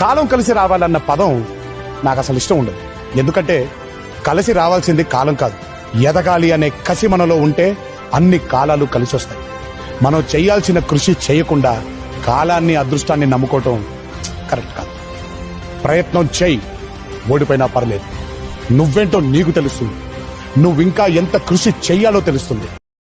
కాలం కలిసి రావాలన్న పదం నాకు అసలు ఇష్టం ఉండదు. ఎందుకంటే కలిసి రావాల్సింది కాలం కాదు. ఎదగాలి అనే కసి మనలో ఉంటే అన్ని కాలాలు కలిసి వస్తాయి. మనం చేయాల్సిన కృషి చేయకుండా కాలాన్ని అదృష్టాన్ని నమ్ముకోవటం కరెక్ట్ కాదు. ప్రయత్నం చేయి ఓడిపోయినా పర్లేదు. నువ్వేంటో నీకు తెలుస్తుంది. నువ్వింకా ఎంత కృషి చెయ్యాలో తెలుస్తుంది.